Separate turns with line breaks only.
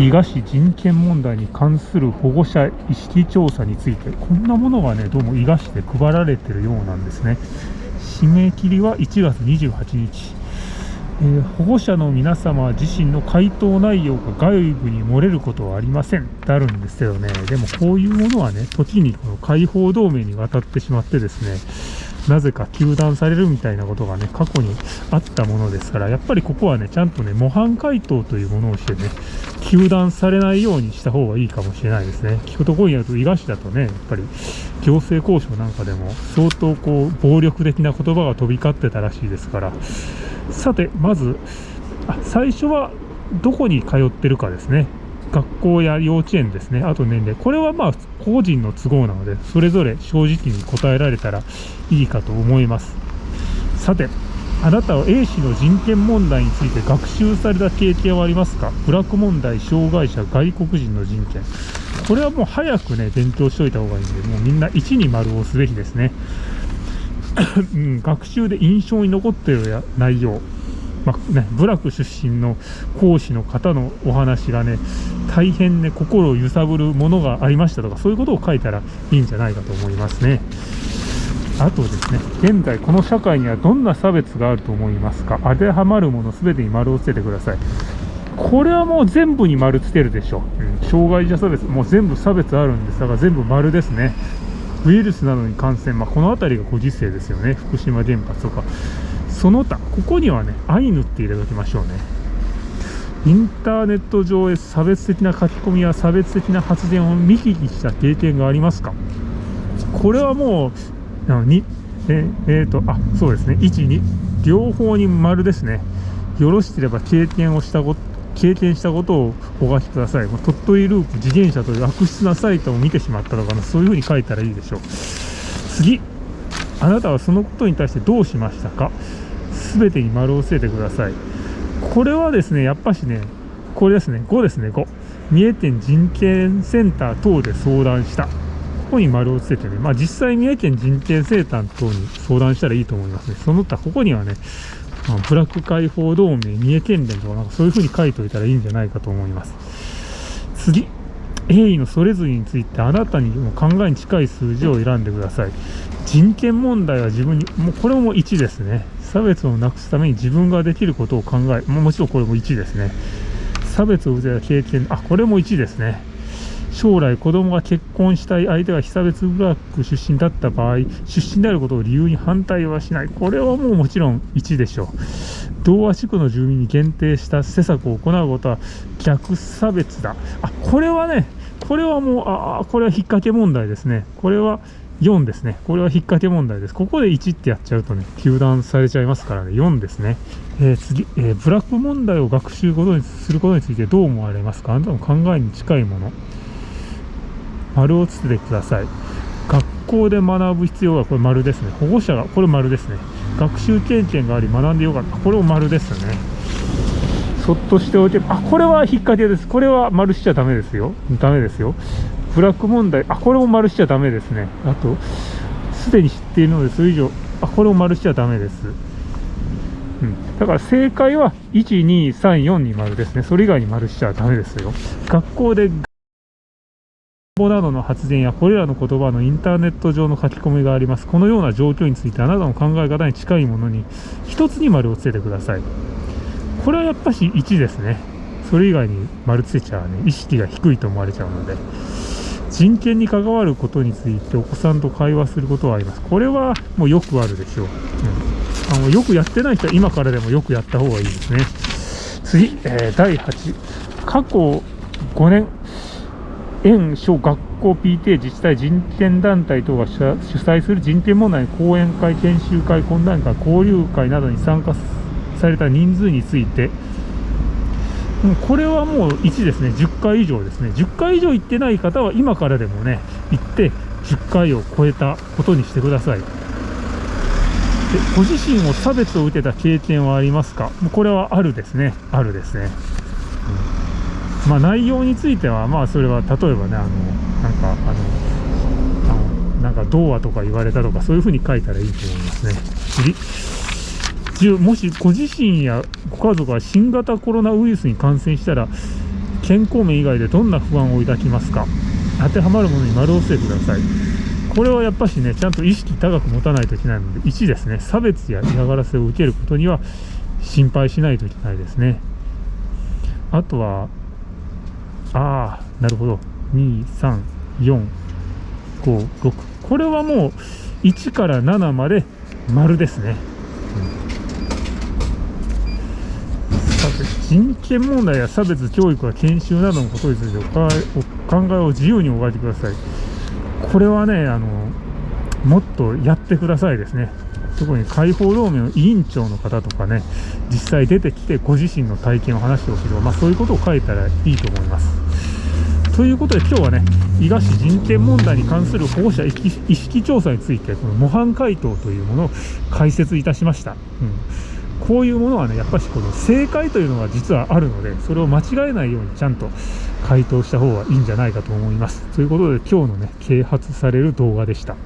伊賀市人権問題に関する保護者意識調査についてこんなものがねどうも伊賀市で配られてるようなんですね。締め切りは1月28日、えー、保護者の皆様自身の回答内容が外部に漏れることはありません。ってあるんですけどね。でもこういうものはね時にこの解放同盟に渡ってしまってですねなぜか糾弾されるみたいなことがね、過去にあったものですから、やっぱりここはね、ちゃんとね、模範解答というものをしてね、糾弾されないようにした方がいいかもしれないですね。聞くところによると、伊賀市だとね、やっぱり行政交渉なんかでも相当こう、暴力的な言葉が飛び交ってたらしいですから、さて、まず、あ最初はどこに通ってるかですね。学校や幼稚園ですね、あと年齢、これはまあ個人の都合なので、それぞれ正直に答えられたらいいかと思います。さて、あなたは A 氏の人権問題について学習された経験はありますか？ブラック問題、障害者、外国人の人権。これはもう早くね、勉強しておいた方がいいんで、もうみんな1に丸をすべきですね。うん、学習で印象に残ってる内容。まあね、部落出身の講師の方のお話がね、大変ね、心を揺さぶるものがありましたとか、そういうことを書いたらいいんじゃないかと思いますね。あとですね、現在この社会にはどんな差別があると思いますか？当てはまるもの全てに丸をつけてください。これはもう全部に丸つけるでしょう。うん、障害者差別、もう全部差別あるんですだから全部丸ですね。ウイルスなどに感染、まあ、この辺りがご時世ですよね。福島原発とか。その他、ここにはね、アイヌって入れときましょうね。インターネット上へ差別的な書き込みや差別的な発言を見聞きした経験がありますか？これはもう、2、ええー、と、あ、そうですね、1、2、両方に丸ですね。よろしければ経験をしたこと、経験したことをお書きください。鳥取ループ自転車という悪質なサイトを見てしまったとかな、そういうふうに書いたらいいでしょう。次、あなたはそのことに対してどうしましたか？全てに丸をつけてください。これはですね、やっぱしね、これですね、5ですね、5。三重県人権センター等で相談した。ここに丸をつけてね、まあ実際三重県人権センター等に相談したらいいと思いますね。その他、ここにはね、まあ、ブラック解放同盟、三重県連とかなんかそういう風に書いておいたらいいんじゃないかと思います。次。A のそれぞれについてあなたにも考えに近い数字を選んでください。人権問題は自分に、もうこれも1ですね。差別をなくすために自分ができることを考え、もちろんこれも1ですね。差別を受けた経験、あ、これも1ですね。将来子供が結婚したい相手が被差別ブラック出身だった場合、出身であることを理由に反対はしない。これはもうもちろん1でしょう。同和地区の住民に限定した施策を行うことは逆差別だ。あ、これはね、これはもう、あ、これは引っ掛け問題ですね。これは4ですね。これは引っ掛け問題です。ここで1ってやっちゃうとね、糾弾されちゃいますからね、4ですね。えー、次、えー、ブラック問題を学習ことにすることについてどう思われますか？あなたの考えに近いもの。丸をつけてください。学校で学ぶ必要はこれ丸ですね。保護者が、これ丸ですね。学習経験があり学んでよかった。これも丸ですね。そっとしておいて、あ、これは引っ掛けです。これは丸しちゃダメですよ。ダメですよ。ブラック問題、あ、これも丸しちゃダメですね。あと、すでに知っているので、それ以上、あ、これも丸しちゃダメです。うん。だから正解は、1、2、3、4に丸ですね。それ以外に丸しちゃダメですよ。学校で、学校などの発言やこれらの言葉のインターネット上の書き込みがあります。このような状況についてあなたの考え方に近いものに1つに丸をつけてください。これはやっぱし1ですね。それ以外に丸つけちゃうね、意識が低いと思われちゃうので。人権に関わることについてお子さんと会話することはあります。これはもうよくあるでしょう。うん、あのよくやってない人は今からでもよくやった方がいいですね。次、えー、第8、過去5年、園、小学校 PTA 自治体人権団体等が主催する人権問題講演会、研修会、懇談会、交流会などに参加された人数について、これはもう1ですね、10回以上ですね、10回以上行ってない方は今からでもね、行って10回を超えたことにしてください。でご自身を差別を受けた経験はありますか？これはあるですね、あるですね。うん、まあ、内容については、まあ、それは例えばね、あのなんか、あの、あのなんか、童話とか言われたとか、そういうふうに書いたらいいと思いますね。次次。もしご自身やご家族が新型コロナウイルスに感染したら健康面以外でどんな不安を抱きますか？当てはまるものに丸を押してください。これはやっぱしねちゃんと意識高く持たないといけないので1ですね差別や嫌がらせを受けることには心配しないといけないですね。あとはああなるほど。2345 6これはもう1から7まで丸ですね、うん、さて人権問題や差別教育や研修などのことについてお考えを自由にお書いてください。これはねあのもっとやってくださいですね。特に解放同盟の委員長の方とかね実際出てきてご自身の体験を話してほしいとか、まあ、そういうことを書いたらいいと思います。ということで今日はね伊賀市人権問題に関する保護者意識調査についてこの模範回答というものを解説いたしました、うん、こういうものはねやっぱりこの正解というのが実はあるのでそれを間違えないようにちゃんと回答した方がいいんじゃないかと思います。ということで今日のね啓発される動画でした。